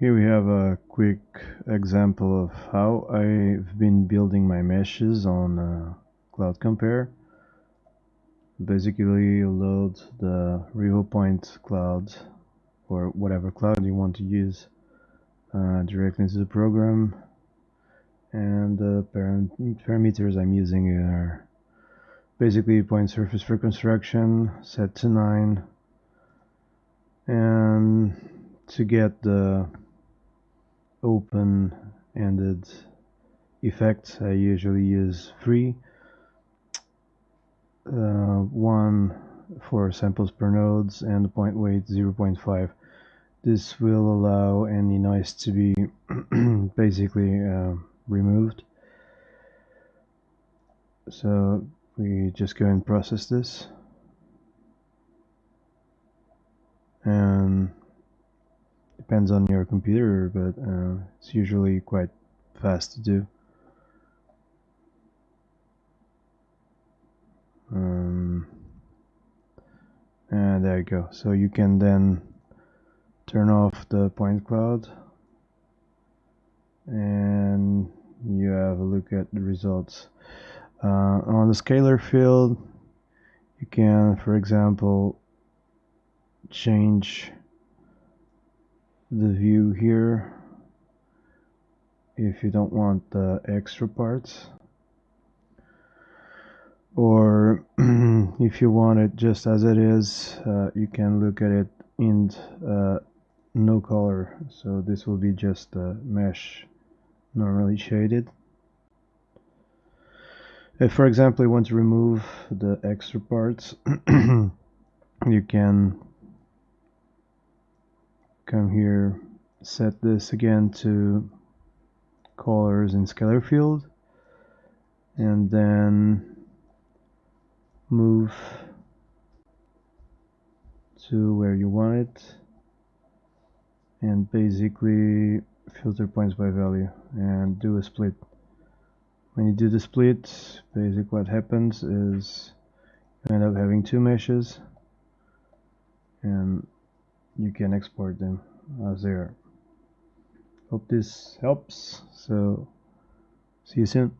Here we have a quick example of how I've been building my meshes on uh, Cloud Compare. Basically you load the RevoPoint cloud or whatever cloud you want to use uh, directly into the program and the parameters I'm using are basically Poisson surface reconstruction set to 9 and to get the open-ended effect I usually use 3 uh, 1 for samples per nodes and point weight 0.5 this will allow any noise to be basically uh, removed. So we just go and process this. And depends on your computer but uh, it's usually quite fast to do. Um, and there you go. So you can then turn off the point cloud and you have a look at the results. Uh, on the scalar field you can for example change the view here if you don't want the extra parts. Or if you want it just as it is uh, you can look at it in uh, no color. So this will be just a mesh normally shaded. If for example you want to remove the extra parts you can come here set this again to colors in scalar field and then move to where you want it and basically filter points by value and do a split. When you do the split basically what happens is you end up having two meshes and you can export them as they are. Hope this helps. So see you soon